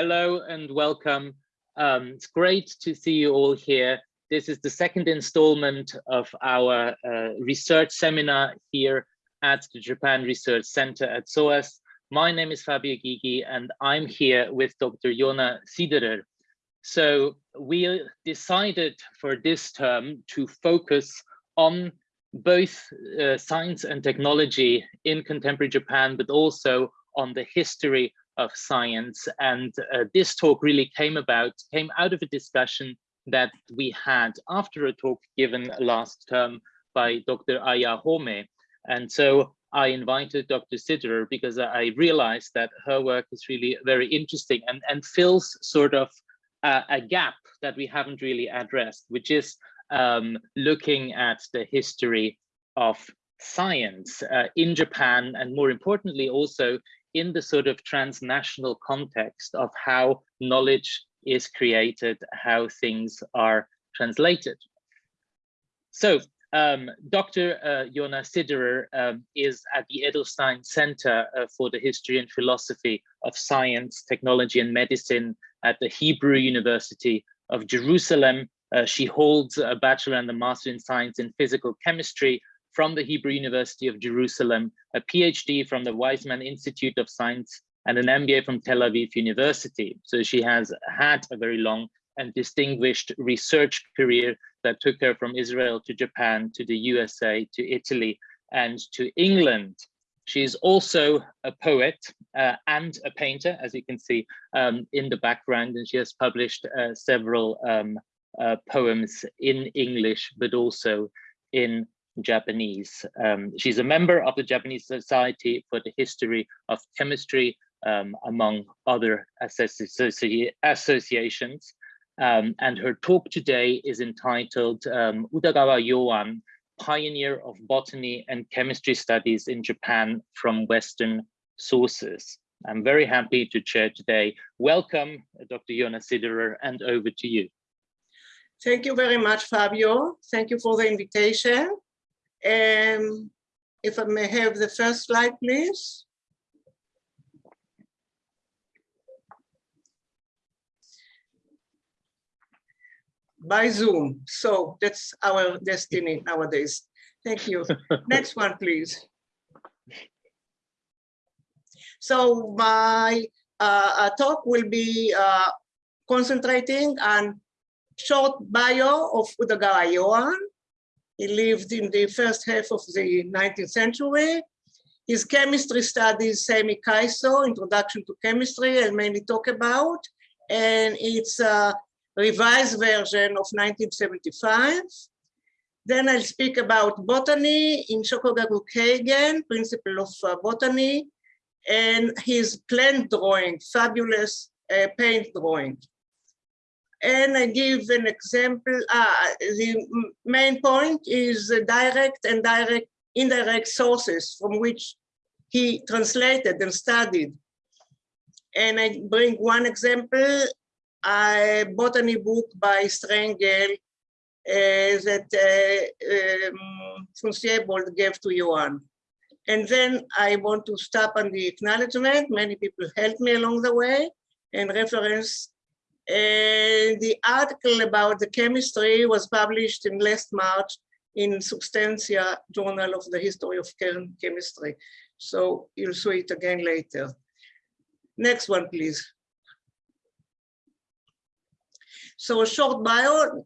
Hello and welcome. Um, it's great to see you all here. This is the second installment of our uh, research seminar here at the Japan Research Center at SOAS. My name is Fabio Gygi and I'm here with Dr. Yona Siderer. So we decided for this term to focus on both uh, science and technology in contemporary Japan, but also on the history of science. And uh, this talk really came about, came out of a discussion that we had after a talk given last term by Dr. Aya Homei. And so I invited Dr. Siderer because I realized that her work is really very interesting and, and fills sort of a, a gap that we haven't really addressed, which is um, looking at the history of science uh, in Japan and more importantly also in the sort of transnational context of how knowledge is created, how things are translated. So um, Dr. Uh, Yona Siderer um, is at the Edelstein Center uh, for the History and Philosophy of Science, Technology and Medicine at the Hebrew University of Jerusalem. Uh, she holds a bachelor and a master in science in physical chemistry from the Hebrew University of Jerusalem, a PhD from the Weizmann Institute of Science, and an MBA from Tel Aviv University. So she has had a very long and distinguished research career that took her from Israel to Japan, to the USA, to Italy, and to England. She's also a poet uh, and a painter, as you can see um, in the background, and she has published uh, several um, uh, poems in English, but also in Japanese. Um, she's a member of the Japanese Society for the History of Chemistry, um, among other associ associations. Um, and her talk today is entitled um, Utagawa Yoan, Pioneer of Botany and Chemistry Studies in Japan from Western Sources. I'm very happy to chair today. Welcome, Dr. Yona Siderer, and over to you. Thank you very much, Fabio. Thank you for the invitation. Um, if I may have the first slide, please. By Zoom. So that's our destiny nowadays. Thank you. Next one, please. So my uh, uh talk will be uh, concentrating on short bio of Utagawa Yoan, he lived in the first half of the 19th century. His chemistry studies, Seimi Kaiso, Introduction to Chemistry, I'll mainly talk about. And it's a revised version of 1975. Then I'll speak about botany in Shokugaku Keigen, Principle of uh, Botany, and his plant drawing, fabulous uh, paint drawing. And I give an example. Uh, the main point is direct and direct, indirect sources from which he translated and studied. And I bring one example, a botany book by Sprengel uh, that uh, um, gave to Johan. And then I want to stop on the acknowledgement. Many people helped me along the way and reference and the article about the chemistry was published in last March in Substantia Journal of the History of Chemistry. So you'll see it again later. Next one, please. So a short bio,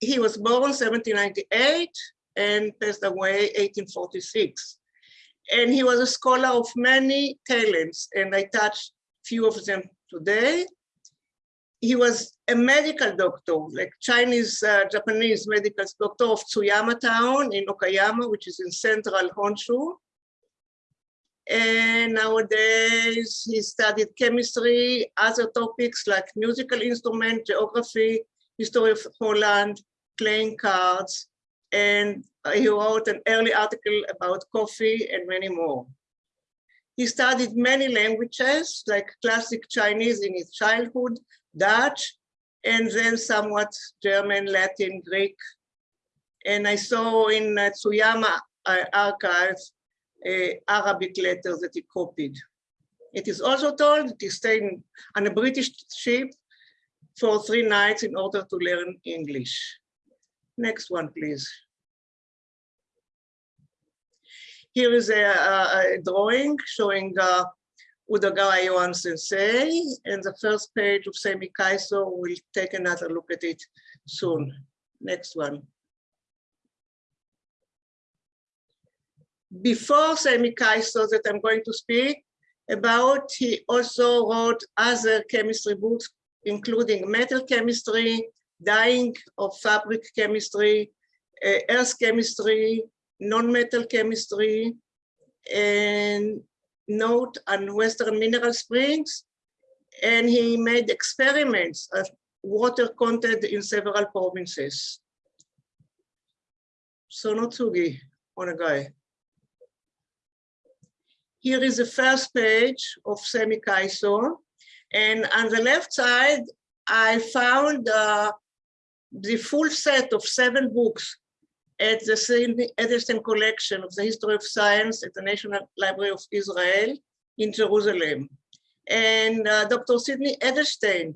he was born 1798 and passed away 1846. And he was a scholar of many talents, and I touched few of them today he was a medical doctor, like Chinese, uh, Japanese medical doctor of Tsuyama town in Okayama, which is in central Honshu. And nowadays he studied chemistry, other topics like musical instrument, geography, history of Holland, playing cards, and he wrote an early article about coffee and many more. He studied many languages like classic Chinese in his childhood, Dutch, and then somewhat German, Latin, Greek. And I saw in uh, Tsuyama uh, archives uh, Arabic letters that he copied. It is also told that he stayed on a British ship for three nights in order to learn English. Next one, please. Here is a, a, a drawing showing uh, Udagawa Yohan Sensei, and the first page of Seimi Kaiso, we'll take another look at it soon. Next one. Before Seimi Kaiso that I'm going to speak about, he also wrote other chemistry books, including metal chemistry, dyeing of fabric chemistry, uh, earth chemistry, non-metal chemistry, and note on Western mineral springs. And he made experiments of water content in several provinces. Sonotsugi, Onegai. Here is the first page of Seimi Kaiso. And on the left side, I found uh, the full set of seven books at the Sidney Edelstein Collection of the History of Science at the National Library of Israel in Jerusalem. And uh, Dr. Sidney Edelstein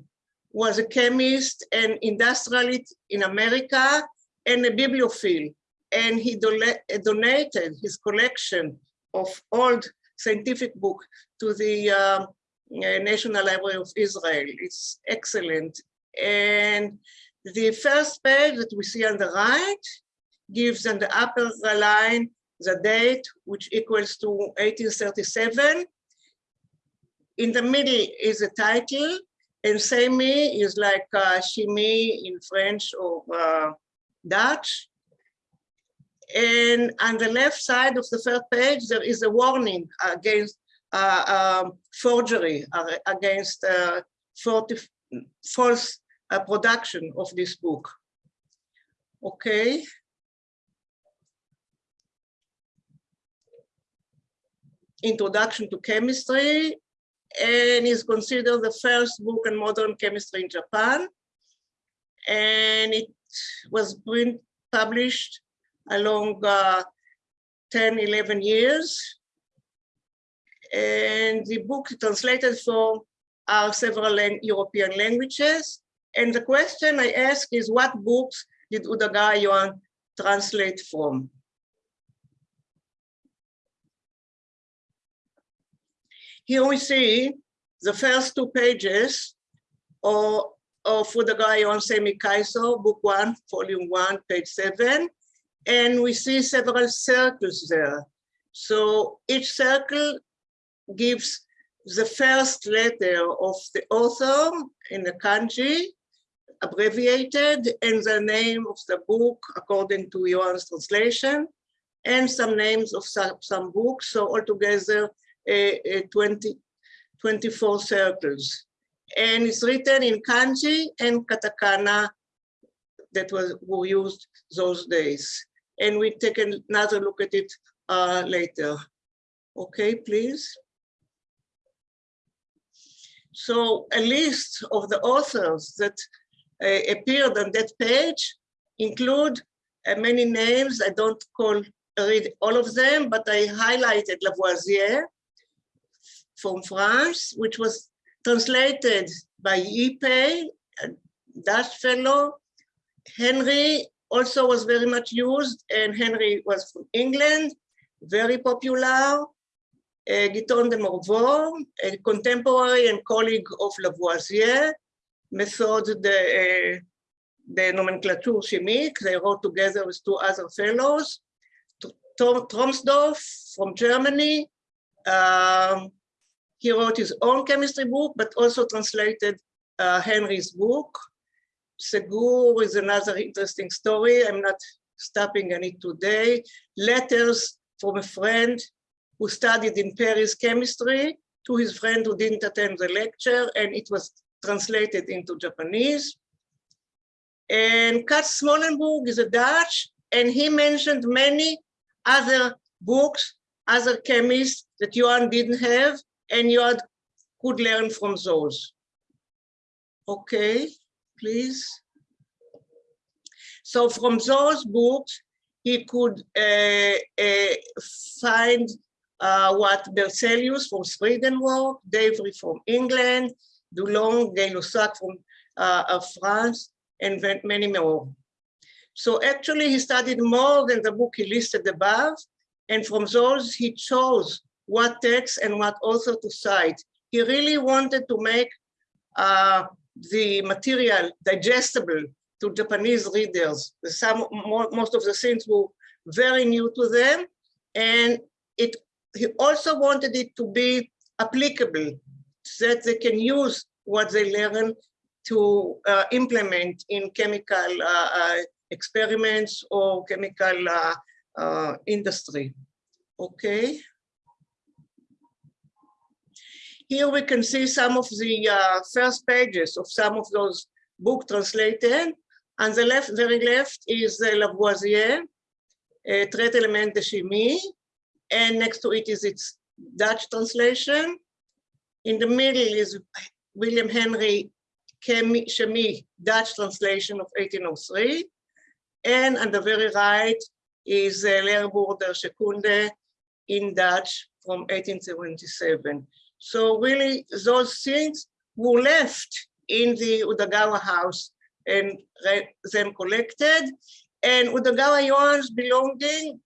was a chemist and industrialist in America and a bibliophile. And he do donated his collection of old scientific book to the uh, National Library of Israel. It's excellent. And the first page that we see on the right gives the upper line the date, which equals to 1837. In the middle is a title, and semi is like uh, chimie in French or uh, Dutch. And on the left side of the first page, there is a warning against uh, um, forgery, uh, against uh, false uh, production of this book. Okay. Introduction to Chemistry, and is considered the first book on modern chemistry in Japan. And it was print, published along uh, 10, 11 years. And the book translated for are several European languages. And the question I ask is what books did Udagawa Yohan translate from? Here we see the first two pages of, of Udagawa Yohan Seimi Kaiso, book one, volume one, page seven. And we see several circles there. So each circle gives the first letter of the author in the kanji, abbreviated, and the name of the book according to Yohan's translation, and some names of some, some books. So altogether, 20, 24 circles. And it's written in kanji and katakana that was were used those days. And we take another look at it uh, later. Okay, please. So a list of the authors that uh, appeared on that page include uh, many names. I don't call read all of them, but I highlighted Lavoisier, from France, which was translated by Ypey, a Dutch fellow. Henry also was very much used, and Henry was from England, very popular. Uh, Guyton de Morveau, a contemporary and colleague of Lavoisier, method the, uh, nomenclature chimique. They wrote together with two other fellows. Trommsdorff from Germany, um, he wrote his own chemistry book, but also translated uh, Henry's book. Segur is another interesting story. I'm not stopping on it today. Letters from a friend who studied in Paris chemistry to his friend who didn't attend the lecture, and it was translated into Japanese. And Katz Smolenburg is a Dutch, and he mentioned many other books, other chemists that Yohan didn't have, and you could learn from those. Okay, please. So from those books, he could uh, uh, find uh, what Berzelius from Sweden wrote, Davy from England, Dulong, Gay-Lussac from uh, France, and many more. So actually he studied more than the book he listed above, and from those he chose what text and what author to cite. He really wanted to make uh, the material digestible to Japanese readers. Some, most of the things were very new to them, and it he also wanted it to be applicable, so that they can use what they learn to uh, implement in chemical uh, uh, experiments or chemical uh, uh, industry. Okay. Here we can see some of the uh, first pages of some of those books translated. On the left, very left is Lavoisier, uh, Traité éléments de chimie, and next to it is its Dutch translation. In the middle is William Henry Chemie, Dutch translation of 1803. And on the very right is uh, Leerboek der Scheikunde in Dutch from 1877. So really those things were left in the Udagawa house and then collected. And Udagawa Yohan's belonging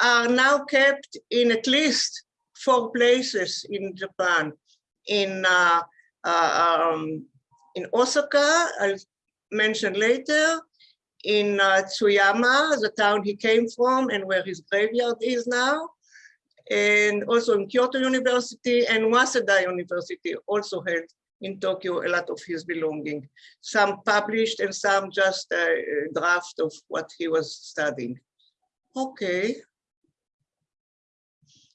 are now kept in at least four places in Japan. In uh, uh, um, in Osaka, I'll mention later, in uh, Tsuyama, the town he came from and where his graveyard is now, and also in Kyoto University and Waseda University also held in Tokyo a lot of his belonging. Some published and some just a draft of what he was studying. Okay.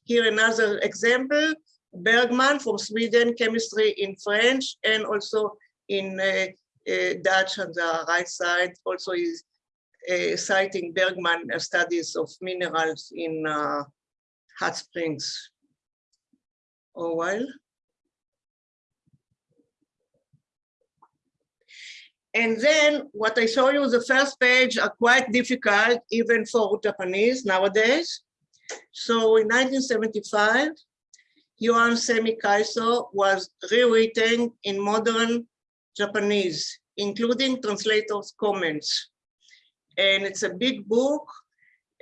Here another example, Bergman from Sweden, chemistry in French and also in uh, uh, Dutch on the right side. Also is uh, citing Bergman studies of minerals in hot springs. Well. And then what I show you, the first page are quite difficult even for Japanese nowadays. So in 1975, Yohan Semi was rewritten in modern Japanese, including translators' comments. And it's a big book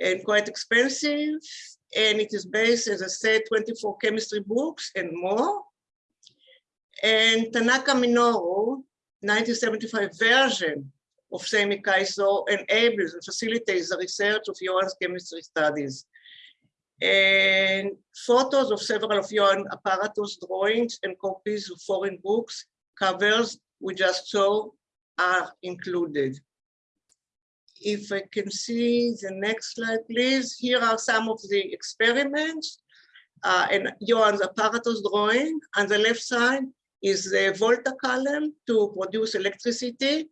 and quite expensive. And it is based, as I said, 24 chemistry books and more. And Tanaka Minoru, 1975 version of Seimi Kaiso enables and facilitates the research of Yohan's chemistry studies and photos of several of your apparatus drawings and copies of foreign books, covers we just saw are included. If I can see the next slide, please. Here are some of the experiments uh, and Yohan's apparatus drawing. On the left side is the Volta column to produce electricity.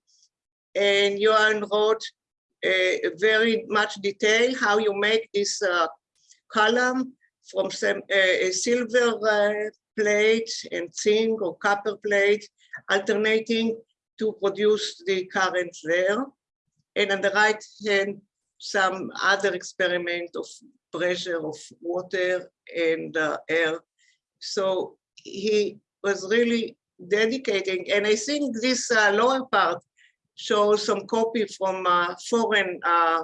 And Johan wrote uh, very much detail how you make this uh, column from some uh, silver uh, plate and zinc or copper plate, alternating to produce the current there. And on the right hand, some other experiment of pressure of water and uh, air. So he was really dedicating, and I think this uh, lower part shows some copy from uh, foreign uh,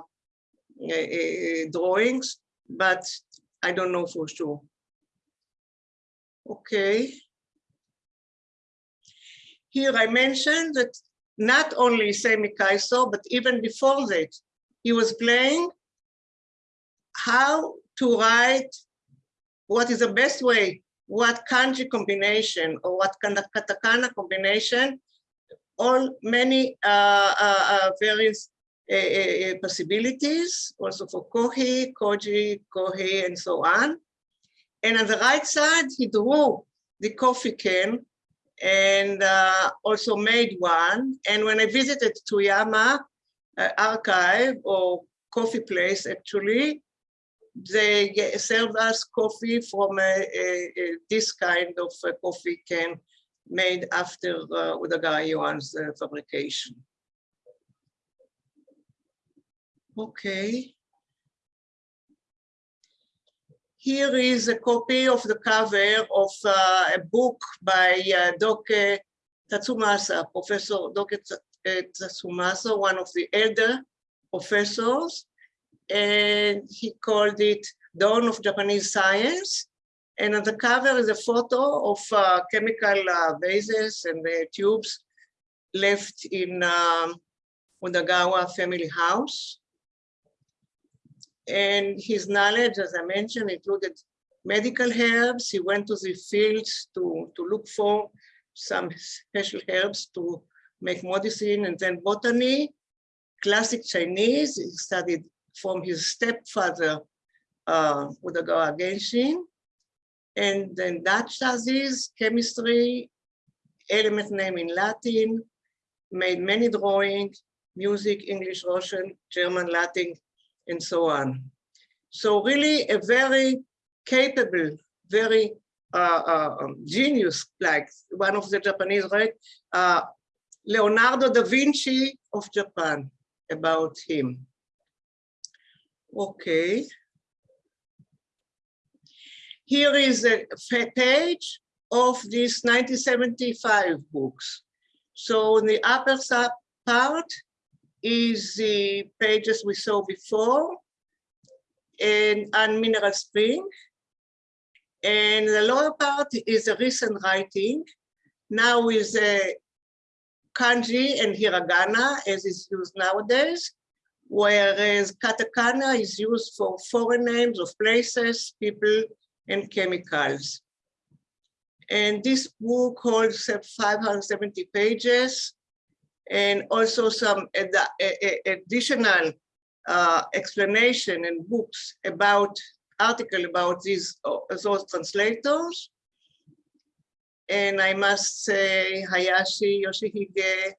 drawings but I don't know for sure. Okay. Here I mentioned that not only Seimi Kaiso, but even before that, he was playing how to write what is the best way, what kanji combination or what katakana combination, all many uh, uh, uh various uh, possibilities, also for Kohi, Koji, Kohi, and so on. And on the right side, he drew the coffee can and uh, also made one. And when I visited Tsuyama uh, archive or coffee place, actually, they served us coffee from a, a, a, this kind of coffee can made after uh, Udagawa Yohan's uh, fabrication. Okay. Here is a copy of the cover of uh, a book by uh, Doke Tatsumasa, Professor Doke Tatsumasa, one of the elder professors. And he called it Dawn of Japanese Science. And on the cover is a photo of uh, chemical uh, bases and tubes left in um, family house. And his knowledge, as I mentioned, included medical herbs. He went to the fields to, to look for some special herbs to make medicine and then botany, classic Chinese. He studied from his stepfather, uh, Udagawa Genshin, and then Dutch studies, chemistry, element name in Latin, made many drawings, music, English, Russian, German, Latin, and so on. So really a very capable, very uh, uh, um, genius, like one of the Japanese, right? Uh, Leonardo da Vinci of Japan, about him. Okay. Here is a page of these 1975 books. So in the upper part is the pages we saw before and, and Mineral Spring. And the lower part is a recent writing, now with uh, a kanji and hiragana as is used nowadays, whereas katakana is used for foreign names of places, people, and chemicals. And this book holds uh, 570 pages and also some ad additional uh, explanation and books about article about these uh, those translators. And I must say Hayashi, Yoshihige,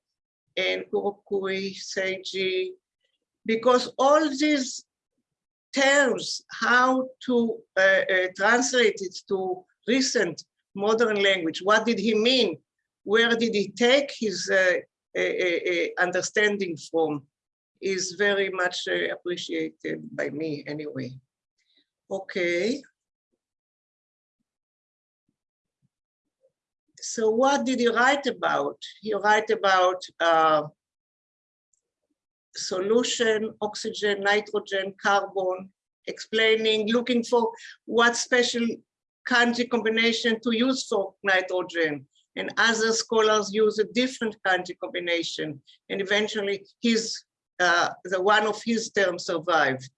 and Kurokuri, Seiji, because all these terms, how to uh, uh, translate it to recent modern language, what did he mean? Where did he take his uh, understanding from is very much uh, appreciated by me anyway. Okay. So what did he write about? He write about uh, solution, oxygen, nitrogen, carbon, explaining, looking for what special kanji combination to use for nitrogen, and other scholars use a different kanji combination. And eventually his, uh, the one of his terms survived.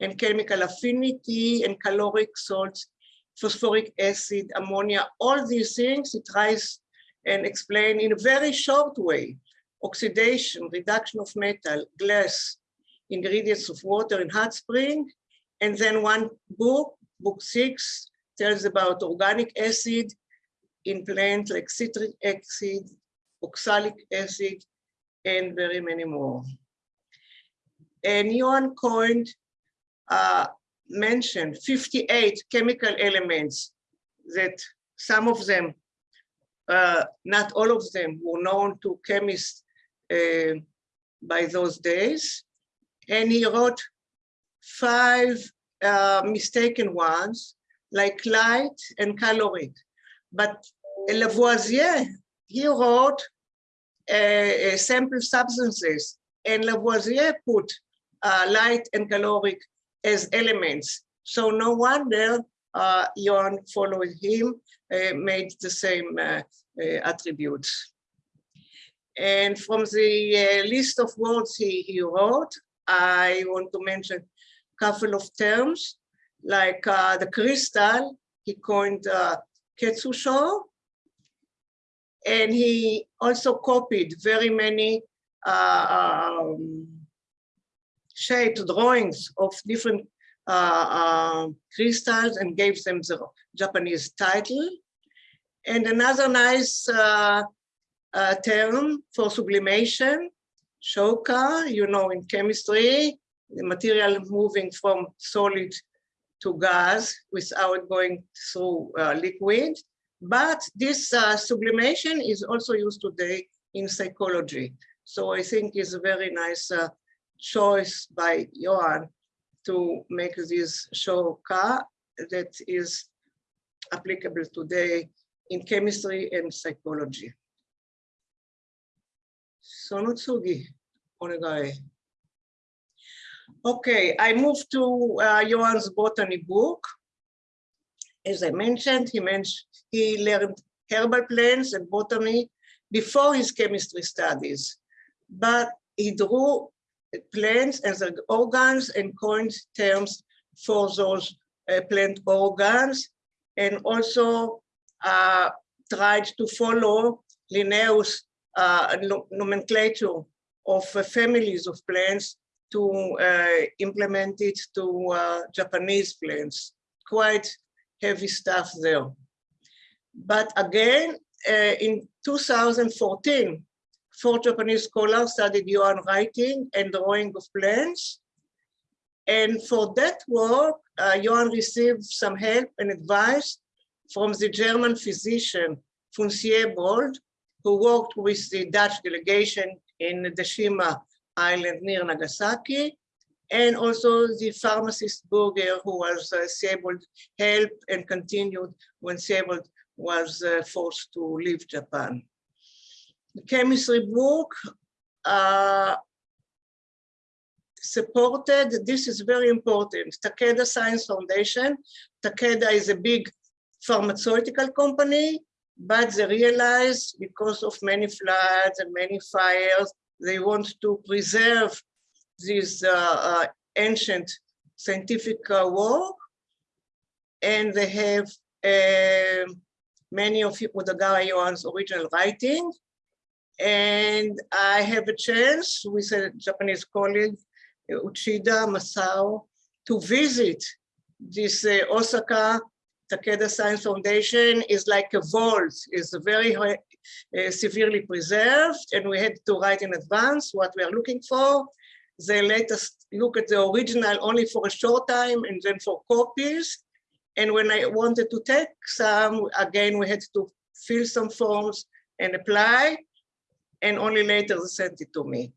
And chemical affinity and caloric salts, phosphoric acid, ammonia, all these things he tries and explain in a very short way. Oxidation, reduction of metal, glass, ingredients of water in hot spring. And then one book, book six, tells about organic acid, in plants like citric acid, oxalic acid, and very many more. And Johan Cohen uh, mentioned 58 chemical elements that some of them, uh, not all of them, were known to chemists uh, by those days. And he wrote five uh, mistaken ones, like light and caloric. But Lavoisier, he wrote uh, uh, sample substances and Lavoisier put uh, light and caloric as elements. So no wonder uh, followed him, uh, made the same uh, uh, attributes. And from the list of words he, he wrote, I want to mention a couple of terms, like the crystal, he coined Ketsusho, and he also copied very many uh, um, shaped drawings of different uh, uh, crystals and gave them the Japanese title. And another nice uh, uh, term for sublimation, shoka, you know, in chemistry, the material moving from solid to gas without going through uh, liquid. But this uh, sublimation is also used today in psychology. So I think it's a very nice uh, choice by Johan to make this shoka that is applicable today in chemistry and psychology. Sonotsugi, onegai. Okay, I moved to uh, Johan's botany book. As I mentioned, he mentioned he learned herbal plants and botany before his chemistry studies, but he drew plants as organs and coined terms for those uh, plant organs, and also uh, tried to follow Linnaeus uh, nomenclature of uh, families of plants to uh, implement it to uh, Japanese plants. Quite heavy stuff there. But again, uh, in 2014, four Japanese scholars studied Johann writing and drawing of plants. And for that work, uh, received some help and advice from the German physician, von Siebold, who worked with the Dutch delegation in Deshima Island near Nagasaki, and also the pharmacist Burger, who was uh, Siebold help and continued when Siebold was uh, forced to leave Japan. The chemistry book uh, supported, this is very important, Takeda Science Foundation. Takeda is a big pharmaceutical company, but they realized because of many floods and many fires, they want to preserve this uh, uh, ancient scientific uh, work. And they have um, many of Utagawa Yohan's original writing. And I have a chance with a Japanese colleague, Uchida Masao, to visit this uh, Osaka Takeda Science Foundation is like a vault, it's a very uh, severely preserved, and we had to write in advance what we are looking for. They let us look at the original only for a short time and then for copies. And when I wanted to take some, again, we had to fill some forms and apply, and only later they sent it to me.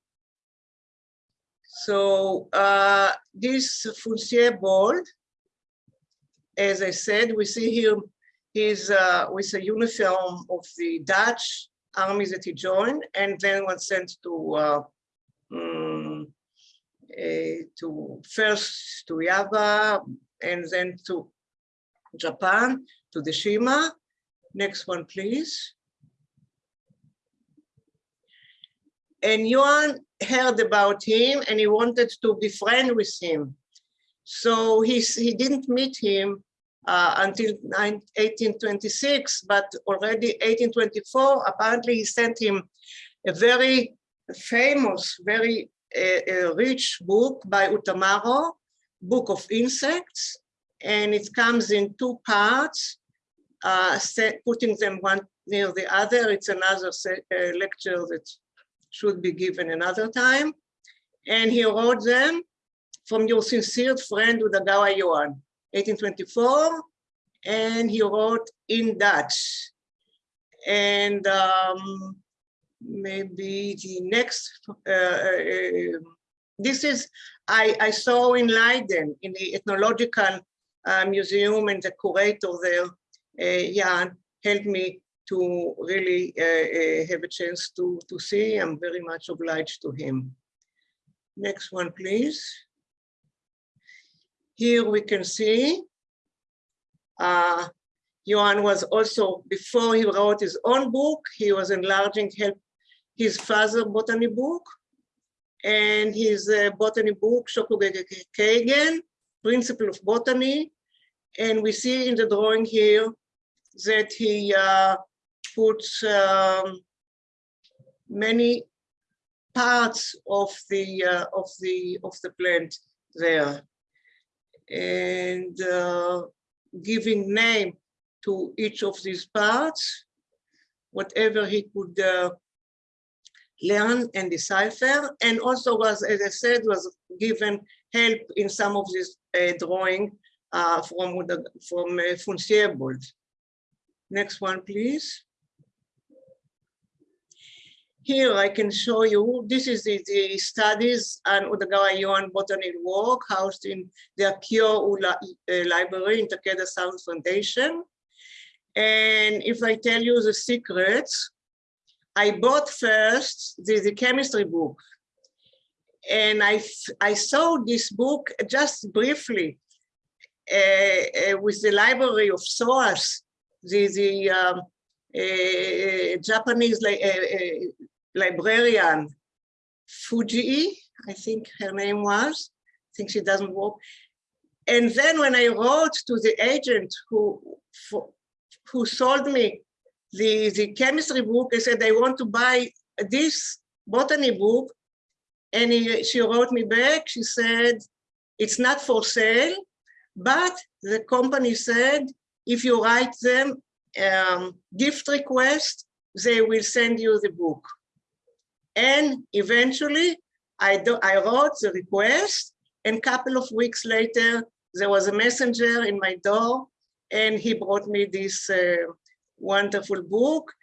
So uh, this von Siebold, as I said, we see here he's uh, with a uniform of the Dutch army that he joined, and then was sent to uh, um, to first to Java, and then to Japan, to Deshima. Next one, please. And Johann heard about him and he wanted to be friend with him. So he, he didn't meet him uh, until 1826, but already 1824, apparently he sent him a very famous, very uh, rich book by Utamaro, Book of Insects, and it comes in two parts, uh, putting them one near the other. It's another uh, lecture that should be given another time. And he wrote them from your sincere friend Udagawa Johann, 1824, and he wrote in Dutch. And um, maybe the next, uh, uh, this is, I, I saw in Leiden, in the ethnological uh, museum and the curator there, uh, Jan, helped me to really uh, uh, have a chance to, to see. I'm very much obliged to him. Next one, please. Here we can see uh, Johann was also, before he wrote his own book, he was enlarging help his father botany book and his uh, botany book, Shokugaku Keigen, Principle of Botany, and we see in the drawing here that he uh, puts um, many parts of the uh, of the of the plant there, and uh, giving name to each of these parts, whatever he could uh, learn and decipher, and also was, as I said, was given help in some of this uh, drawing uh, from from uh, Next one, please. Here I can show you, this is the, the studies on Udagawa Yuan botany work housed in the Akio Ula, uh, Library in Takeda Sound Foundation. And if I tell you the secrets, I bought first the, the chemistry book. And I, I saw this book just briefly uh, uh, with the library of SOAS, the, the um, uh, Japanese li librarian, Fuji, I think her name was, I think she doesn't work. And then when I wrote to the agent who, who sold me the, the chemistry book, I said, I want to buy this botany book. And he, she wrote me back, she said, it's not for sale, but the company said, if you write them um, gift request, they will send you the book. And eventually I, do, I wrote the request and a couple of weeks later, there was a messenger in my door and he brought me this uh, wonderful book.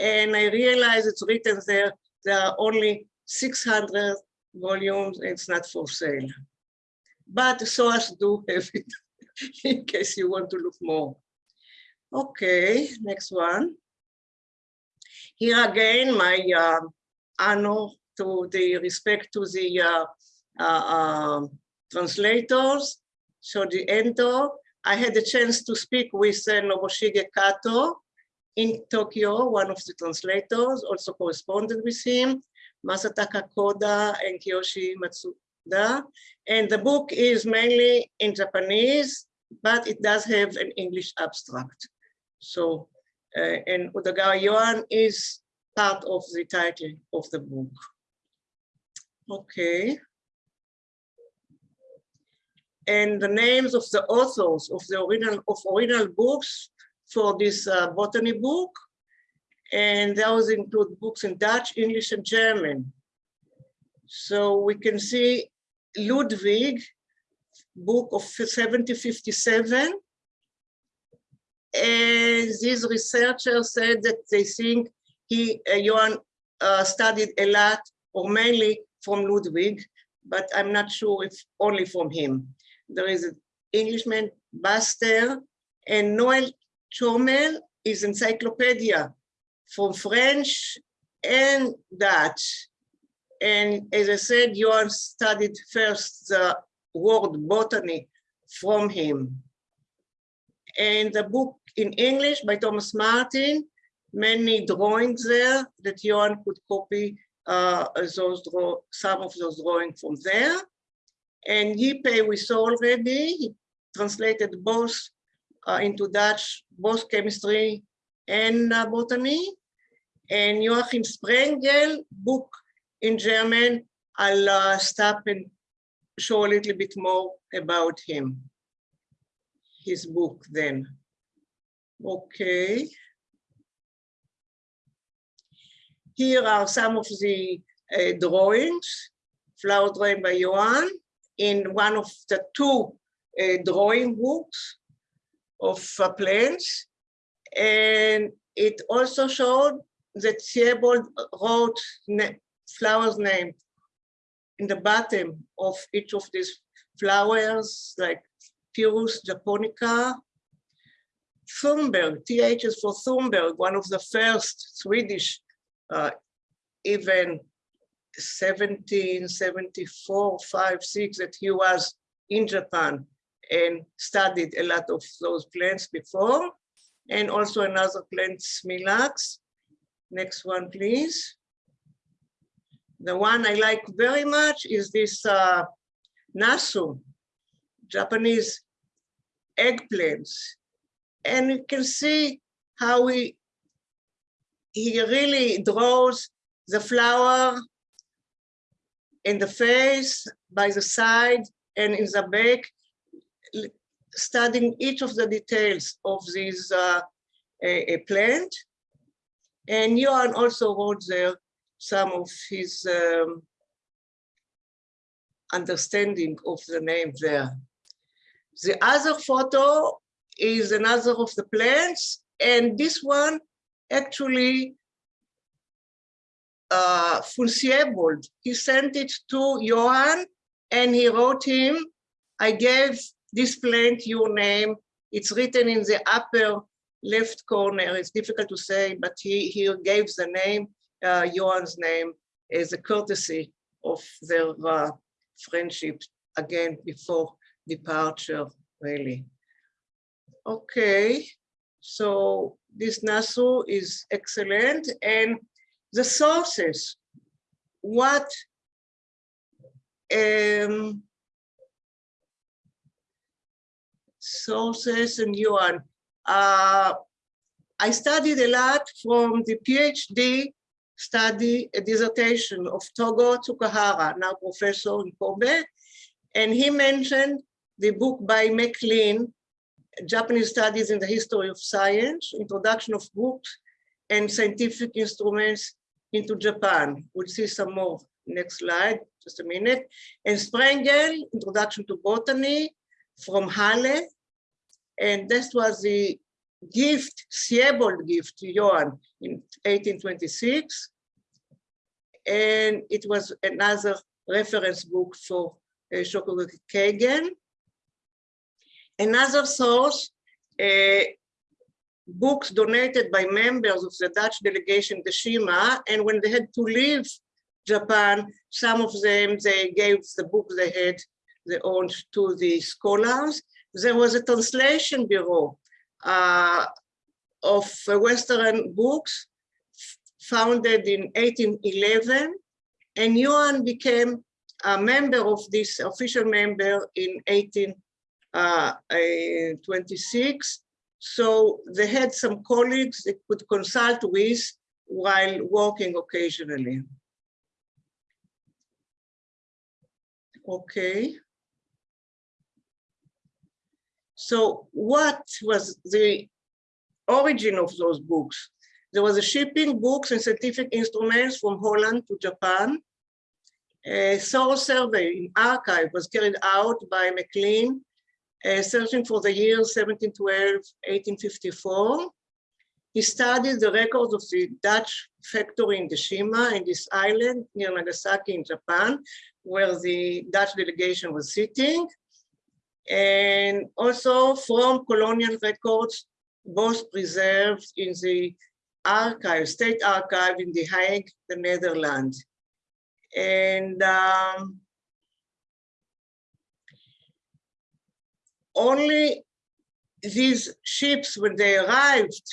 And I realized it's written there, there are only 600 volumes, it's not for sale but SOAS do have it in case you want to look more. Okay, next one. Here again, my uh, honor to the respect to the uh, uh, um, translators. So the Endo, I had a chance to speak with uh, Nobushige Kato in Tokyo, one of the translators, also corresponded with him, Masataka Koda and Kiyoshi Matsuda. and the book is mainly in Japanese, but it does have an English abstract. So, uh, and Udagawa Yuan is part of the title of the book. Okay. And the names of the authors of the original of original books for this uh, botany book. And those include books in Dutch, English, and German. So we can see Ludwig, book of 1757. And these researchers said that they think he, uh, Johann uh, studied a lot or mainly from Ludwig, but I'm not sure if only from him. There is an Englishman, Baster, and Noel Chomel is encyclopedia from French and Dutch. And as I said, Johan studied first the word botany from him. And the book in English by Thomas Martin, many drawings there that Johan could copy uh, those draw some of those drawings from there. And Ypey we saw already, he translated both uh, into Dutch, both chemistry and uh, botany. And Joachim Sprengel book in German. I'll uh, stop and show a little bit more about him, his book then. Okay. Here are some of the uh, drawings, flower drawing by Johan in one of the two uh, drawing books of uh, plants. And it also showed that Siebold wrote flowers name in the bottom of each of these flowers, like Pyrus japonica. Thunberg, TH is for Thunberg, one of the first Swedish, uh, even 1774, 5, 6, that he was in Japan and studied a lot of those plants before. And also another plant, Smilax. Next one, please. The one I like very much is this uh, nasu, Japanese eggplants. And you can see how he, he really draws the flower in the face, by the side, and in the back, studying each of the details of this uh, a, plant. And Johan also wrote there some of his um, understanding of the name there. The other photo is another of the plants, and this one actually uh. He sent it to Johan and he wrote him, I gave this plant your name. It's written in the upper left corner. It's difficult to say, but he, he gave the name, uh, Johan's name, as a courtesy of their uh, friendship, again, before departure, really. Okay, so this NASU is excellent. And the sources, what um, sources and Yuan. Uh, I studied a lot from the PhD study, a dissertation of Togo Tsukahara, now professor in Kobe, and he mentioned the book by McLean, Japanese Studies in the History of Science, Introduction of Books and Scientific Instruments into Japan. We'll see some more next slide, just a minute. And Sprengel, Introduction to Botany from Halle. And this was the gift, Siebold gift to Johann in 1826. And it was another reference book for uh, Shokugaku Keigen. Another source, uh, books donated by members of the Dutch delegation Deshima, and when they had to leave Japan, some of them, they gave the books they had, they owned to the scholars. There was a translation bureau uh, of Western books founded in 1811, and Yuan became a member of this official member in 18 uh, 26. So they had some colleagues they could consult with while working occasionally. Okay. So what was the origin of those books? There was a shipping books and scientific instruments from Holland to Japan. A source survey in archive was carried out by McLean uh, searching for the years 1712, 1854. He studied the records of the Dutch factory in Deshima in this island near Nagasaki in Japan, where the Dutch delegation was sitting. And also from colonial records, both preserved in the archive, state archive in The Hague, the Netherlands. And um, only these ships, when they arrived,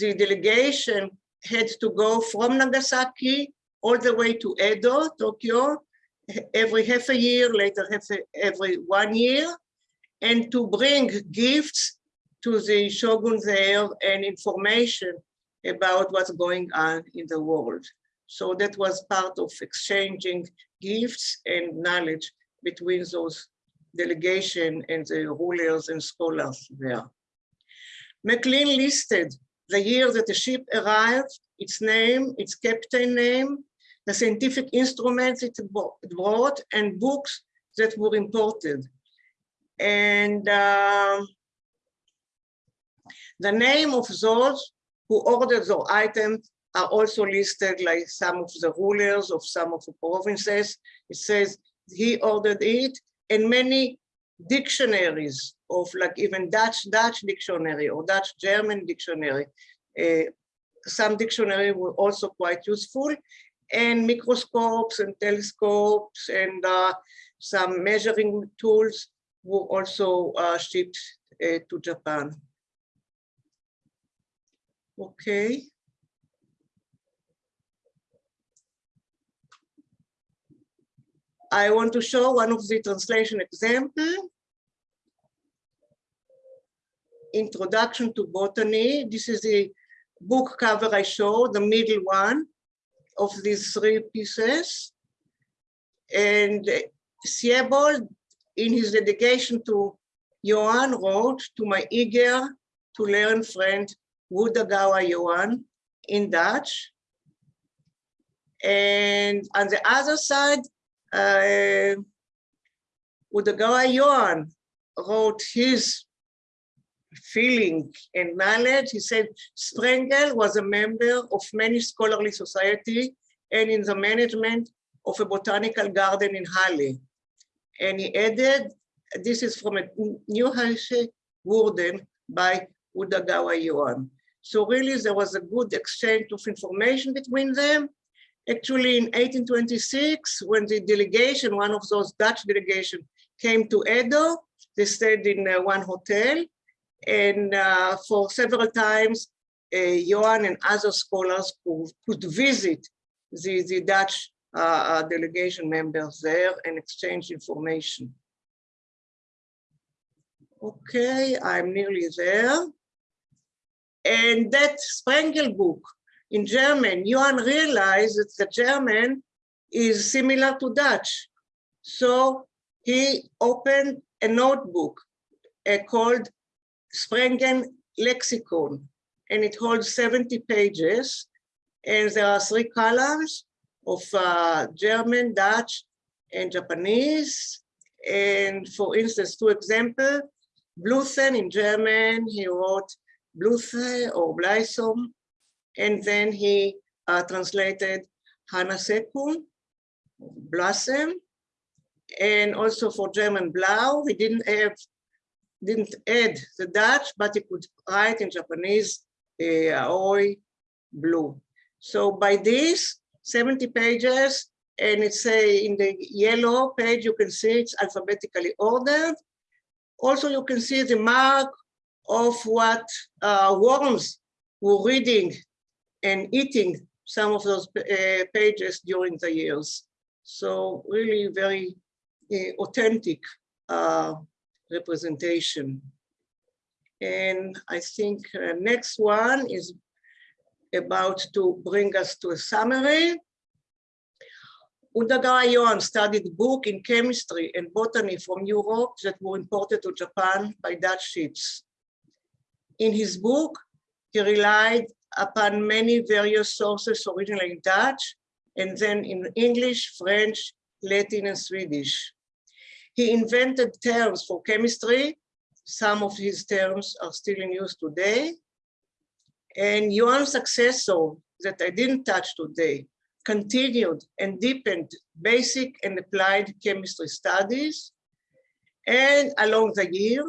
the delegation had to go from Nagasaki all the way to Edo, Tokyo, every half a year, later half a, every one year, and to bring gifts to the shogun there and information about what's going on in the world. So that was part of exchanging gifts and knowledge between those delegation and the rulers and scholars there. McLean listed the year that the ship arrived, its name, its captain name, the scientific instruments it brought, and books that were imported. And uh, the name of those who ordered those items are also listed like some of the rulers of some of the provinces. It says he ordered it and many dictionaries of like even Dutch Dutch dictionary or Dutch German dictionary. Uh, some dictionary were also quite useful and microscopes and telescopes and uh, some measuring tools were also uh, shipped uh, to Japan. Okay. I want to show one of the translation example. Introduction to Botany. This is the book cover I show, the middle one of these three pieces. And Siebold, in his dedication to Johan, wrote to my eager to learn friend Udagawa Johan in Dutch. And on the other side, uh, Udagawa Yuan wrote his feeling and knowledge. He said Sprengel was a member of many scholarly society and in the management of a botanical garden in Halle. And he added, this is from a New Hampshire Warden by Udagawa Yuan. So really there was a good exchange of information between them. Actually in 1826, when the delegation, one of those Dutch delegation came to Edo, they stayed in uh, one hotel and uh, for several times, uh, Johan and other scholars could, could visit the, the Dutch uh, uh, delegation members there and exchange information. Okay, I'm nearly there. And that Sprengel book in German, Johan realized that the German is similar to Dutch. So he opened a notebook uh, called Sprengel Lexicon, and it holds 70 pages. And there are three columns of uh, German, Dutch, and Japanese. And for instance, two examples, Blüten in German, he wrote Blüte or Blysom, and then he uh, translated Hanasekun, blossom, and also for German Blau, he didn't have, didn't add the Dutch, but he could write in Japanese, uh, Aoi, blue. So by this, 70 pages, and it's a, in the yellow page, you can see it's alphabetically ordered. Also, you can see the mark of what uh, worms were reading and eating some of those uh, pages during the years. So really very uh, authentic uh, representation. And I think uh, next one is about to bring us to a summary. Udagawa Johan studied book in chemistry and botany from Europe that were imported to Japan by Dutch ships. In his book, he relied upon many various sources originally in Dutch and then in English, French, Latin, and Swedish. He invented terms for chemistry. Some of his terms are still in use today. And Johan's successor that I didn't touch today continued and deepened basic and applied chemistry studies. And along the year,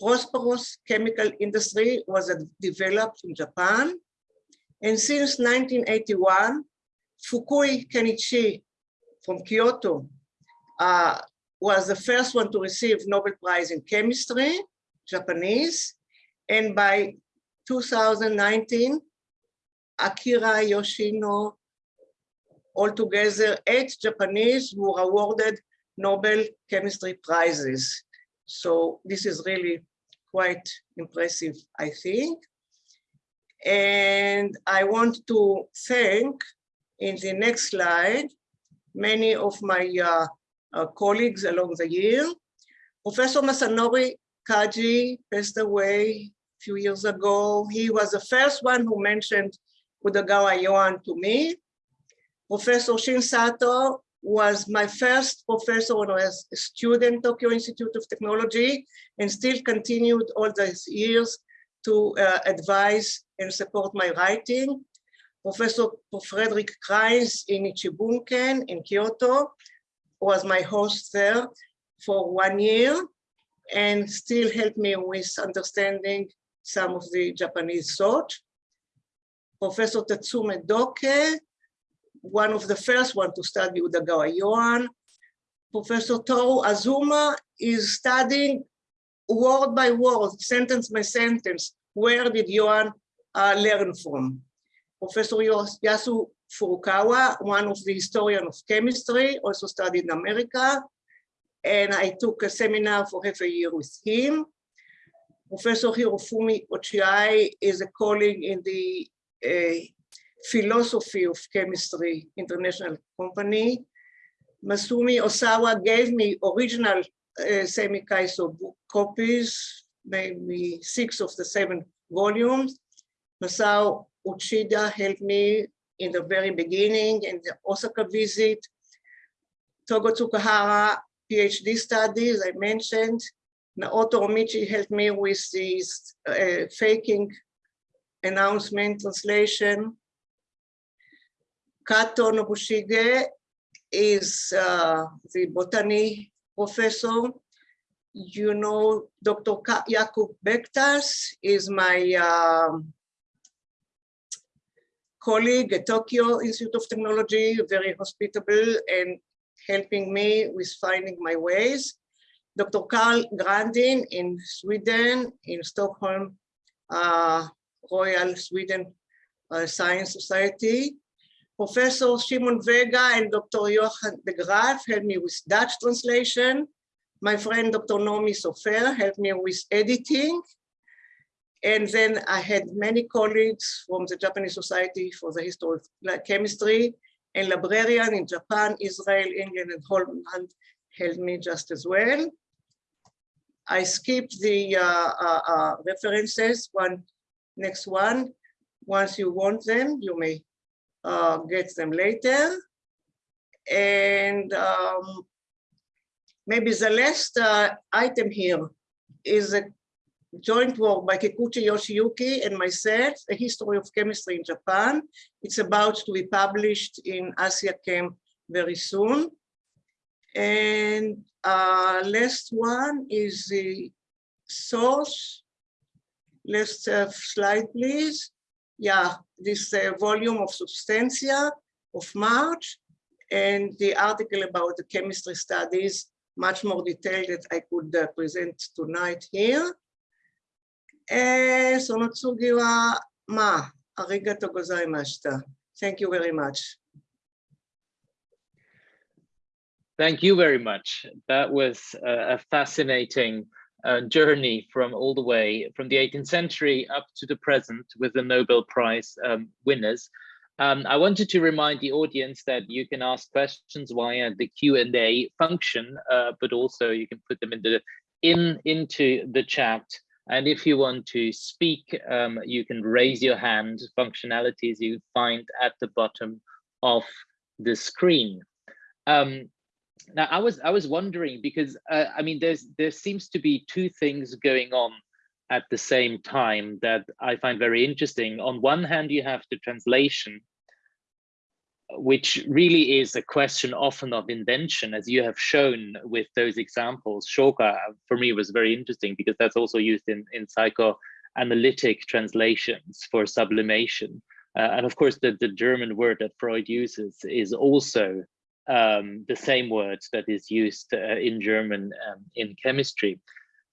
prosperous chemical industry was developed in Japan. And since 1981, Fukui Kenichi from Kyoto uh, was the first one to receive Nobel Prize in Chemistry, Japanese. And by 2019, Akira Yoshino, altogether eight Japanese were awarded Nobel Chemistry Prizes. So this is really quite impressive, I think. And I want to thank in the next slide, many of my uh, uh, colleagues along the year. Professor Masanori Kaji passed away a few years ago. He was the first one who mentioned Udagawa Johan to me. Professor Shin Sato was my first professor when I was a student Tokyo Institute of Technology and still continued all these years to uh, advise and support my writing. Professor Frederick Cryns in Nichibunken in Kyoto was my host there for one year and still helped me with understanding some of the Japanese thought. Professor Tatsume Doke, one of the first one to study Udagawa Johan. Professor Toru Azuma is studying word by word, sentence by sentence, where did Johan uh, learn from? Professor Yasu Furukawa, one of the historian of chemistry, also studied in America. And I took a seminar for half a year with him. Professor Hirofumi Ochiai is a colleague in the uh, philosophy of chemistry international company. Masumi Osawa gave me original uh, Seimi Kaiso book copies, maybe six of the seven volumes. Masao Uchida helped me in the very beginning in the Osaka visit. Togo Tsukahara PhD studies I mentioned, Naoto Omichi helped me with this uh, faking announcement translation. Kato Nobushige is uh, the botany professor. You know, Dr. Ka Jakub Bektas is my um, colleague at Tokyo Institute of Technology, very hospitable and helping me with finding my ways. Dr. Karl Grandin in Sweden, in Stockholm, uh, Royal Sweden uh, Science Society. Professor Shimon Vega and Dr. Johan de Graaf helped me with Dutch translation. My friend Dr. Nomi Sofer helped me with editing. And then I had many colleagues from the Japanese Society for the History of Chemistry and librarian in Japan, Israel, England, and Holland helped me just as well. I skipped the uh, uh, uh, references, one next one. Once you want them, you may uh, get them later. And um, maybe the last uh, item here is a joint work by Kikuchi Yoshiyuki and myself, A History of Chemistry in Japan. It's about to be published in Asia Chem very soon. And uh, last one is the source. Last uh, slide, please yeah, this uh, volume of Substantia of March and the article about the chemistry studies, much more detailed that I could uh, present tonight here. So Natsugiwa Ma, arigato gozaimashita. Thank you very much. Thank you very much. That was a fascinating uh, journey from all the way from the 18th century up to the present with the Nobel Prize um, winners. Um, I wanted to remind the audience that you can ask questions via the Q&A function, uh, but also you can put them in the, in into the chat. And if you want to speak, um, you can raise your hand functionalities you find at the bottom of the screen. Um, now, I was I was wondering because uh, I mean, there's there seems to be two things going on at the same time that I find very interesting. On one hand, you have the translation, which really is a question often of invention, as you have shown with those examples. Shoka, for me, was very interesting because that's also used in, in psychoanalytic translations for sublimation. Uh, and of course, the, the German word that Freud uses is also um, the same word that is used uh, in German um, in chemistry.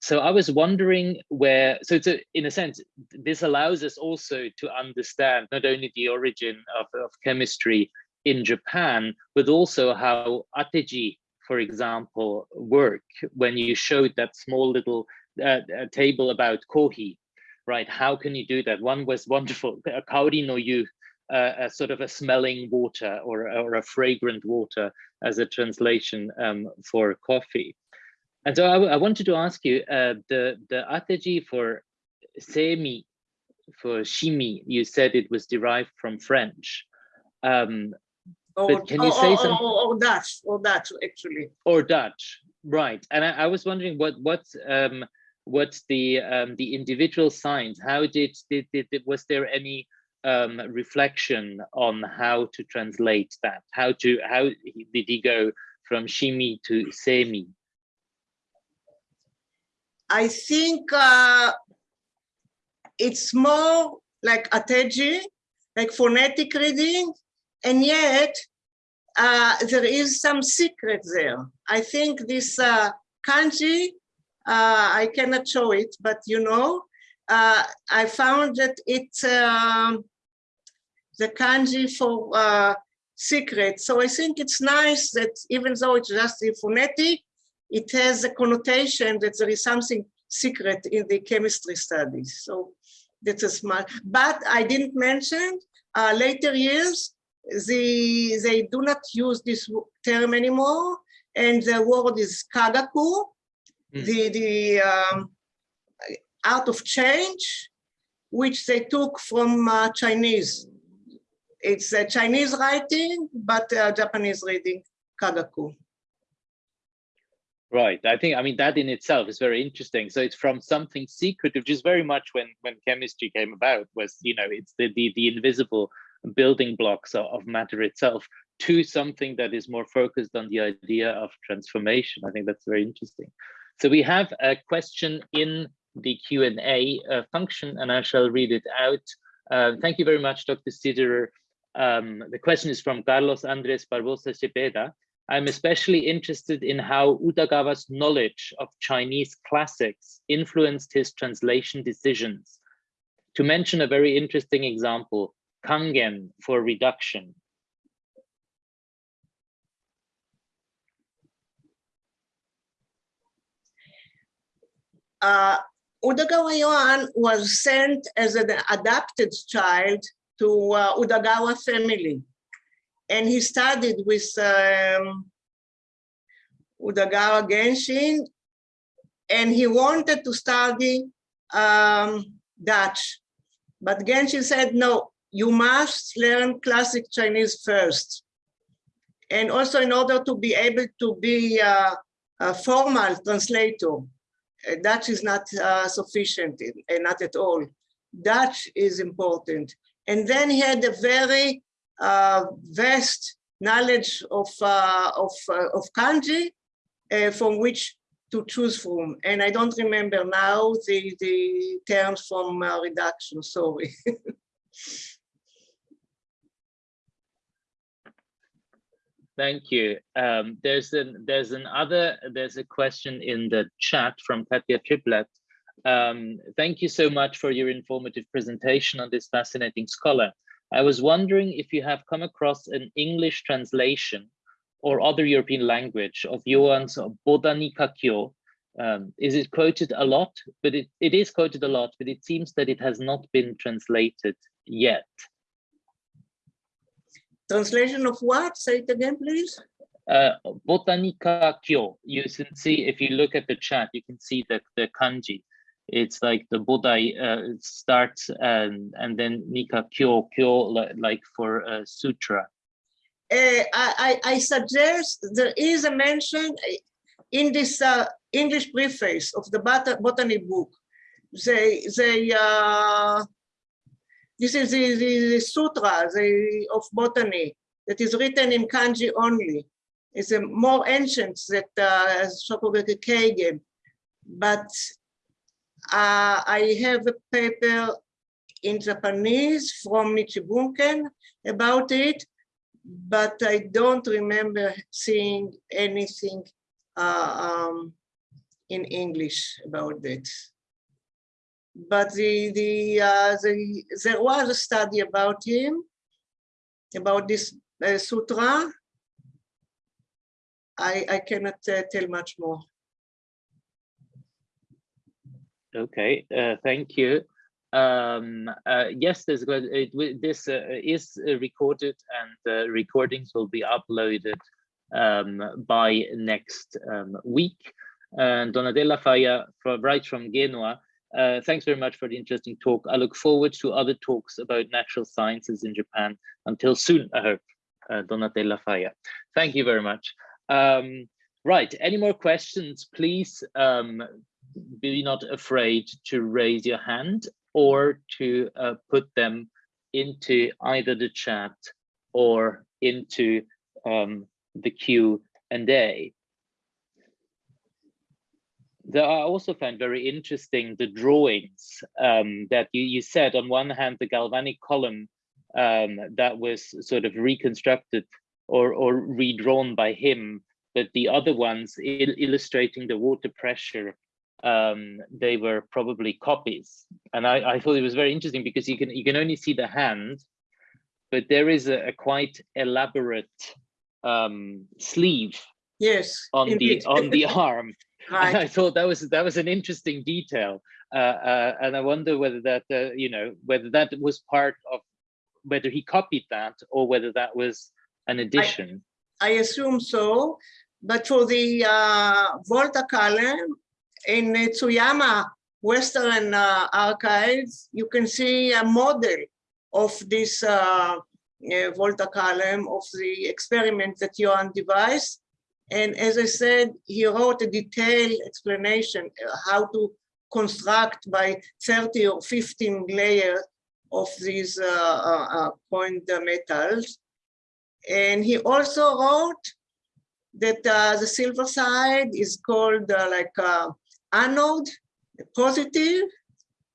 So I was wondering where, so it's a, in a sense, this allows us also to understand not only the origin of, of chemistry in Japan, but also how ateji, for example, work when you showed that small little uh, table about kohi, right? How can you do that? One was wonderful, kaori no yu, uh, a sort of a smelling water or, or a fragrant water as a translation um, for coffee. And so I, I wanted to ask you, uh, the, the ateji for semi, for shimi, you said it was derived from French. Um, Or, But can you or- say or- some- or- Dutch, or Dutch, actually. or Dutch, right? And I, I was wondering what what's um what's the um the individual signs? How did did, did, did- was there any um reflection on how to translate that? How to how did he go from shimi to semi? I think uh, it's more like ateji, like phonetic reading, and yet uh, there is some secret there. I think this uh, kanji, uh, I cannot show it, but you know, uh, I found that it's um, the kanji for uh, secret. So I think it's nice that even though it's just a phonetic, it has a connotation that there is something secret in the chemistry studies. So that's a smart, but I didn't mention uh, later years, the, they do not use this term anymore. And the word is kagaku, Mm. the, the um, art of change, which they took from uh, Chinese. It's a Chinese writing, but uh, Japanese reading, kagaku. Right. I think I mean that in itself is very interesting. So it's from something secret, which is very much when when chemistry came about was you know it's the the, the invisible building blocks of, of matter itself to something that is more focused on the idea of transformation. I think that's very interesting. So we have a question in the Q&A uh, function and I shall read it out. Uh, thank you very much, Dr. Siderer. Um, the question is from Carlos Andres Barbosa Cepeda. I'm especially interested in how Udagawa's knowledge of Chinese classics influenced his translation decisions. To mention a very interesting example, kangen for reduction. Uh, Udagawa Yoan was sent as an adopted child to uh, Udagawa family. And he studied with um, Udagawa Genshin, and he wanted to study um, Dutch. But Genshin said, no, you must learn classic Chinese first. And also in order to be able to be uh, a formal translator, uh, Dutch is not uh, sufficient, uh, not at all. Dutch is important. And then he had a very uh, vast knowledge of, uh, of, of kanji from which to choose from. And I don't remember now the, the terms from reduction, sorry. Thank you. Um, there's an there's another there's a question in the chat from Katya Triplett. Um, thank you so much for your informative presentation on this fascinating scholar. I was wondering if you have come across an English translation or other European language of Yoan's Botanika Kyo. Um, is it quoted a lot? But it, it is quoted a lot, but it seems that it has not been translated yet. Translation of what? Say it again, please. Uh, Botanika Kyo. You can see, if you look at the chat, you can see that the kanji. It's like the Bodai uh, starts and, and then Nika Kyo, Kyo like for uh, sutra. Uh, I, I suggest there is a mention in this uh, English preface of the bot botany book. They, they uh, this is the, the, the sutra the, of botany that is written in kanji only. It's a more ancient that uh, Shokugaku. But uh, I have a paper in Japanese from Nichibunken about it, but I don't remember seeing anything uh, um, in English about that but the, the, uh, the, there was a study about him, about this uh, sutra. I, I cannot uh, tell much more. Okay, uh, thank you. Um, uh, yes, there's it, this uh, is recorded and recordings will be uploaded um, by next um, week. And Donatella Failla, from, right from Genoa, uh, thanks very much for the interesting talk. I look forward to other talks about natural sciences in Japan. Until soon, I hope. Uh, Donatella Failla. Thank you very much. Um, right, any more questions, please um, be not afraid to raise your hand or to uh, put them into either the chat or into um, the Q and A. There I also found very interesting the drawings um, that you, you said on one hand the galvanic column um, that was sort of reconstructed or, or redrawn by him, but the other ones il illustrating the water pressure, um, they were probably copies. And I, I thought it was very interesting because you can you can only see the hand, but there is a, a quite elaborate um, sleeve yes on indeed. the on the arm Right. I thought that was that was an interesting detail, uh, uh, and I wonder whether that uh, you know whether that was part of whether he copied that or whether that was an addition. I, I assume so, but for the uh, Volta column in Tsuyama Western uh, archives, you can see a model of this uh, Volta column of the experiment that Yoan devised and as I said, he wrote a detailed explanation uh, how to construct by 30 or 15 layers of these uh, uh, uh, point metals. And he also wrote that uh, the silver side is called uh, like uh, anode, positive,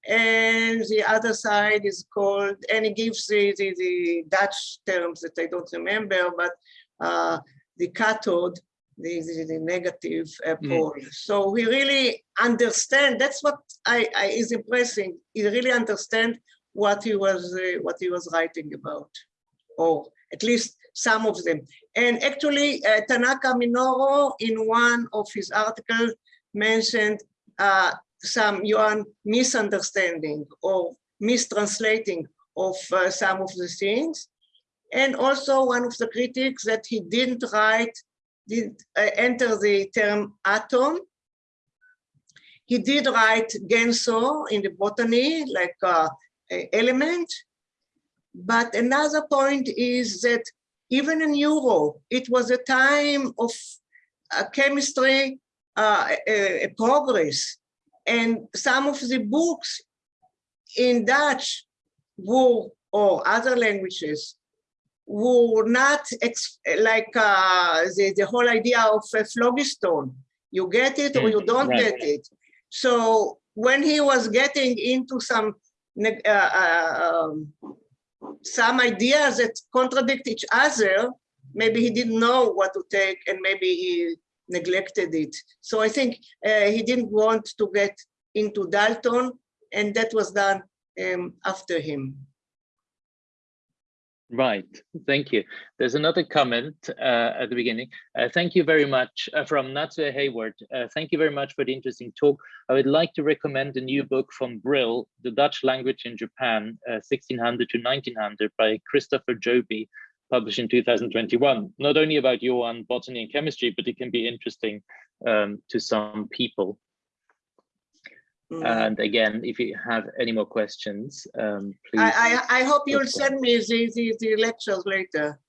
and the other side is called, and he gives the, the, the Dutch terms that I don't remember, but uh, the cathode, the, the, the negative uh, Mm. pole. So we really understand. That's what I, I is impressing. He really understand what he was uh, what he was writing about, or at least some of them. And actually, uh, Tanaka Minoru, in one of his articles, mentioned uh, some Yuan misunderstanding or mistranslating of uh, some of the things. And also one of the critics that he didn't write, didn't uh, enter the term atom. He did write genso in the botany, like uh, element. But another point is that even in Europe, it was a time of uh, chemistry uh, a, a progress. And some of the books in Dutch were, or other languages, were not like uh, the, the whole idea of a phlogiston. You get it or you don't right. get it. So when he was getting into some uh, uh, um, some ideas that contradict each other, maybe he didn't know what to take and maybe he neglected it. So I think uh, he didn't want to get into Dalton and that was done um, after him. Right, thank you. There's another comment uh, at the beginning. Uh, thank you very much uh, from Natsue Hayward. Uh, thank you very much for the interesting talk. I would like to recommend a new book from Brill, The Dutch Language in Japan, 1600 to 1900 by Christopher Joby, published in 2021. Not only about Johan botany and chemistry, but it can be interesting um, to some people. Mm. And again, if you have any more questions, um, please. I, I, I hope you'll send me the, the, the lectures later.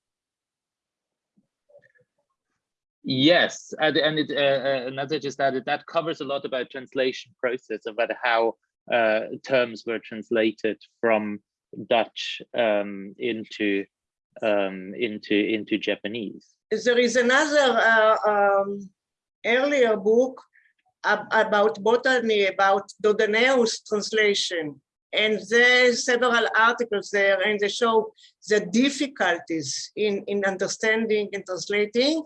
Yes, and, and it, uh, uh, another just added that covers a lot about translation process, about how uh, terms were translated from Dutch um, into um, into into Japanese. There is another uh, um, earlier book ab- about botany, about Dodonaeus translation. And there's several articles there and they show the difficulties in, in understanding and translating.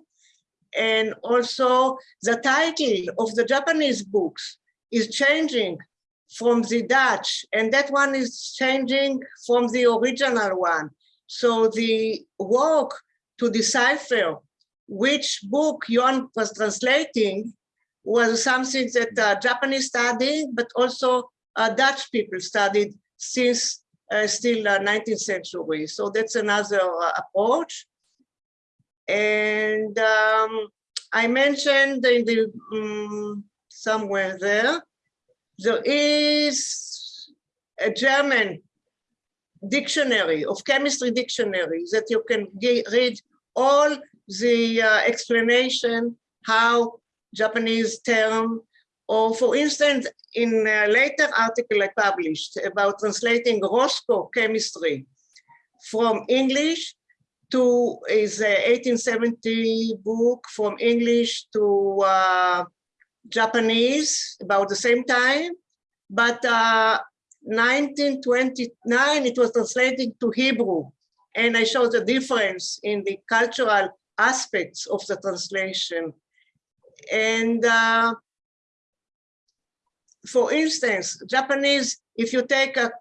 And also the title of the Japanese books is changing from the Dutch and that one is changing from the original one. So the work to decipher which book Yuan was translating was something that uh, Japanese studied, but also uh, Dutch people studied since uh, still uh, 19th century. So that's another uh, approach. And um, I mentioned in the um, somewhere there, there is a German dictionary of chemistry dictionary that you can ge- read all the uh, explanation how Japanese term or for instance in a later article I published about translating Roscoe chemistry from English to is a 1870 book from English to uh, Japanese about the same time but uh, 1929 it was translated to Hebrew and I showed the difference in the cultural aspects of the translation. And uh, for instance, Japanese, if you take a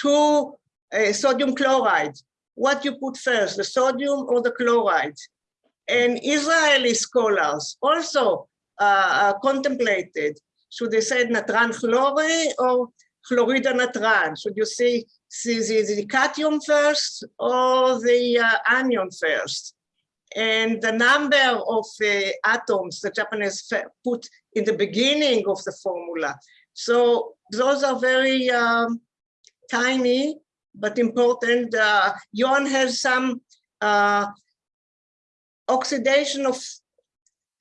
two uh, sodium chloride, what you put first, the sodium or the chloride? And Israeli scholars also uh, uh, contemplated, should they say natran chloride or chlorida natran? Should you see, see the, the cation first or the uh, anion first? And the number of uh, atoms the Japanese put in the beginning of the formula. So those are very um, tiny but important. Uh, Yuan has some uh, oxidation of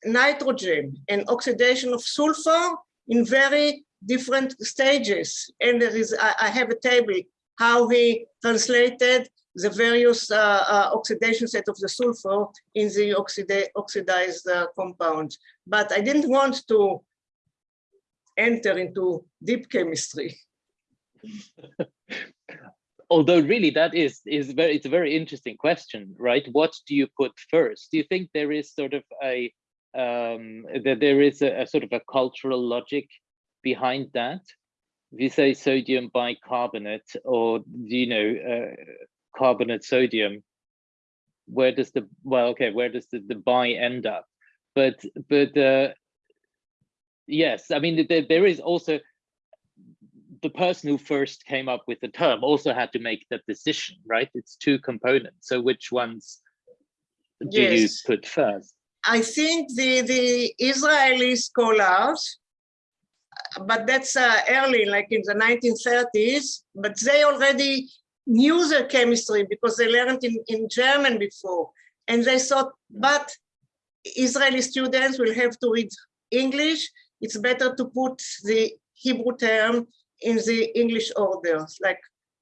nitrogen and oxidation of sulfur in very different stages. And there is, I, I have a table how he translated the various uh, uh, oxidation set of the sulfur in the oxida oxidized uh, compound. But I didn't want to enter into deep chemistry. Although really that is is very it's a very interesting question, right? What do you put first? Do you think there is sort of a um, that there is a, a sort of a cultural logic behind that? If you say sodium bicarbonate or you know uh, carbonate sodium, where does the well okay where does the, the bi end up? But but uh, yes, I mean there, there is also the person who first came up with the term also had to make that decision, right? It's two components. So which ones do yes. you put first? I think the, the Israeli scholars, but that's uh, early, like in the 1930s, but they already knew the chemistry because they learned in, in German before. And they thought, but Israeli students will have to read English. It's better to put the Hebrew term in the English order, like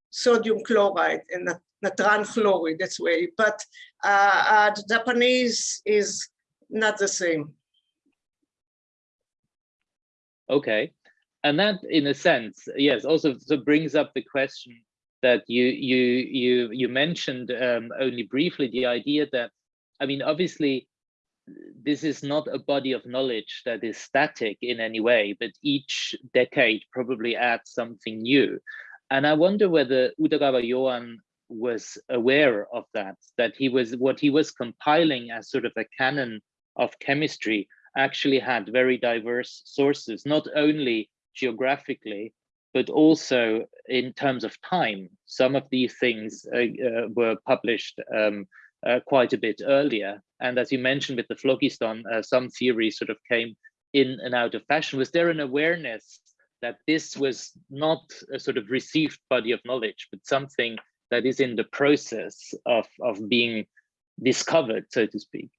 sodium chloride and natron chloride, that's way. But uh, uh, Japanese is not the same. Okay. And that, in a sense, yes, also so brings up the question that you you you you mentioned um, only briefly the idea that, I mean, obviously, this is not a body of knowledge that is static in any way, but each decade probably adds something new. And I wonder whether Udagawa Yoan was aware of that, that he was what he was compiling as sort of a canon of chemistry actually had very diverse sources, not only geographically, but also in terms of time. Some of these things uh, uh, were published um, uh, quite a bit earlier. And as you mentioned with the phlogiston, uh, some theories sort of came in and out of fashion. Was there an awareness that this was not a sort of received body of knowledge, but something that is in the process of, of being discovered, so to speak?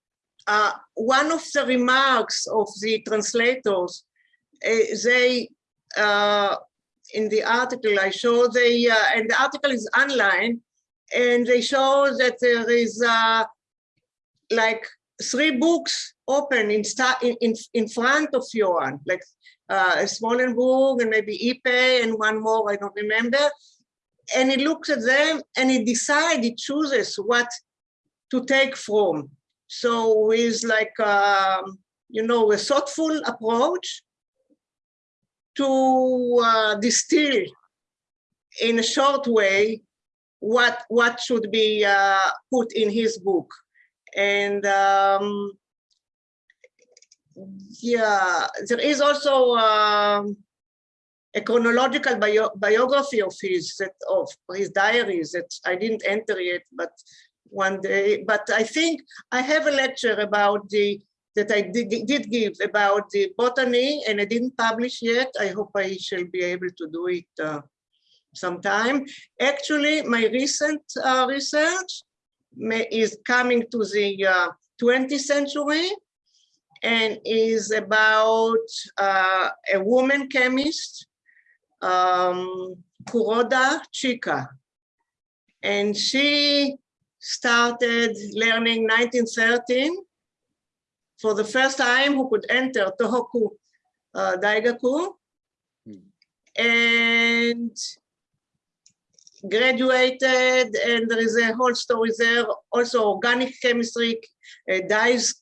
Uh, one of the remarks of the translators, uh, they, uh, in the article I show, they, uh, and the article is online, and they show that there is uh, like three books open in, in, in front of Yoan, like uh, Smolenburg and maybe Ypey and one more, I don't remember. And he looks at them and he decides, he chooses what to take from. So with like, um, you know, a thoughtful approach to uh, distill in a short way what what should be uh, put in his book. And um, yeah, there is also um, a chronological bio biography of his that of his diaries that I didn't enter yet, but one day, but I think I have a lecture about the that I did, did give about the botany and I didn't publish yet. I hope I shall be able to do it uh, sometime. Actually, my recent uh, research may, is coming to the uh, 20th century and is about uh, a woman chemist, um, Kuroda Chika. And she started learning 1913 for the first time who could enter Tohoku uh, Daigaku. And graduated and there is a whole story there. Also organic chemistry uh, dyes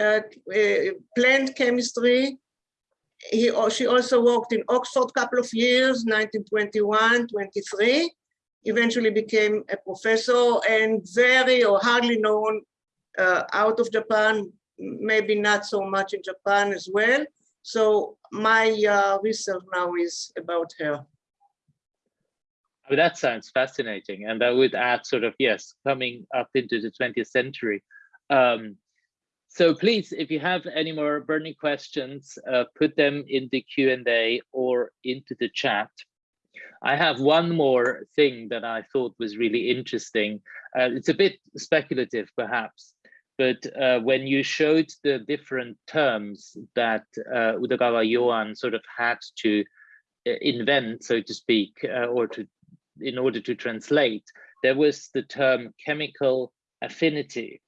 uh, uh, plant chemistry. He or she also worked in oxford a couple of years 1921 23 eventually became a professor and very or hardly known uh, out of Japan, maybe not so much in Japan as well. So my uh, research now is about her. Oh, that sounds fascinating. And that would add sort of, yes, coming up into the 20th century. Um, so please, if you have any more burning questions, uh, put them in the Q&A or into the chat. I have one more thing that I thought was really interesting. Uh, it's a bit speculative, perhaps, but uh, when you showed the different terms that uh, Udagawa Yoan sort of had to uh, invent, so to speak, uh, or to in order to translate, there was the term chemical affinity.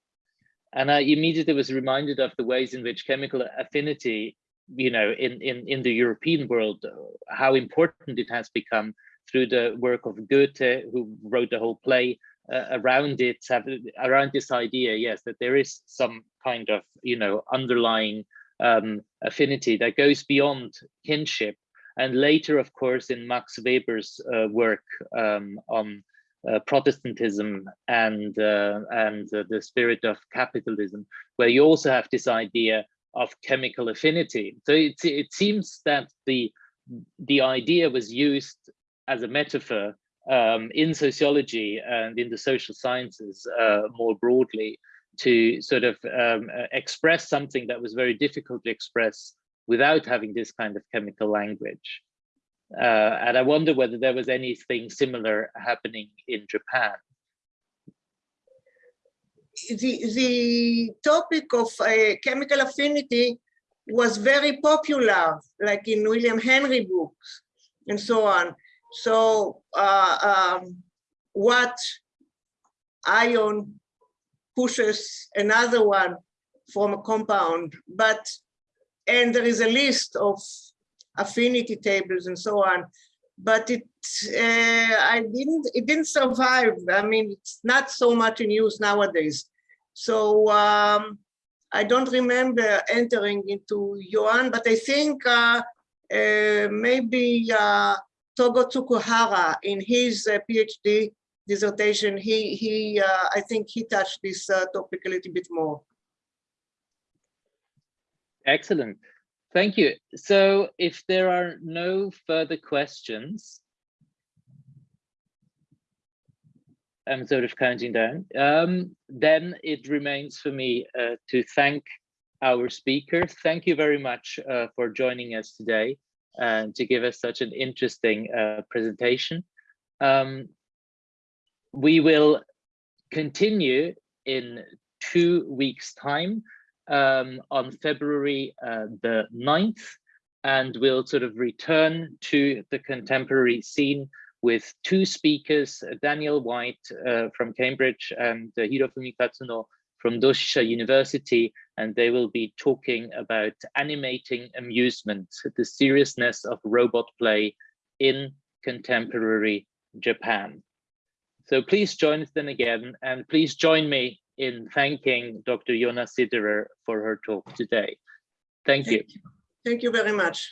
And I immediately was reminded of the ways in which chemical affinity, you know, in, in, in the European world, how important it has become through the work of Goethe, who wrote the whole play uh, around it, around this idea, yes, that there is some kind of, you know, underlying um, affinity that goes beyond kinship. And later, of course, in Max Weber's uh, work um, on uh, Protestantism and uh, and uh, the spirit of capitalism, where you also have this idea of chemical affinity. So it it seems that the the idea was used as a metaphor um, in sociology and in the social sciences uh, more broadly to sort of um, express something that was very difficult to express without having this kind of chemical language. Uh, and I wonder whether there was anything similar happening in Japan. The, the topic of uh, chemical affinity was very popular, like in William Henry books and so on. So uh, um, what ion pushes another one from a compound, but, and there is a list of affinity tables and so on, but it, uh, I didn't, it didn't survive. I mean, it's not so much in use nowadays. So um, I don't remember entering into Yuan, but I think uh, uh, maybe uh, Togo Tsukahara in his uh, PhD dissertation, he, he uh, I think he touched this topic a little bit more. Excellent. Thank you. So if there are no further questions, I'm sort of counting down, um, then it remains for me uh, to thank our speaker. Thank you very much uh, for joining us today and to give us such an interesting uh, presentation. Um, we will continue in two weeks time um, on February uh, the 9th and we'll sort of return to the contemporary scene with two speakers, Daniel White uh, from Cambridge and uh, Hirofumi Katsuno from Doshisha University, and they will be talking about animating amusement, the seriousness of robot play in contemporary Japan. So please join us then again, and please join me in thanking Dr. Yona Siderer for her talk today. Thank you. Thank you very much.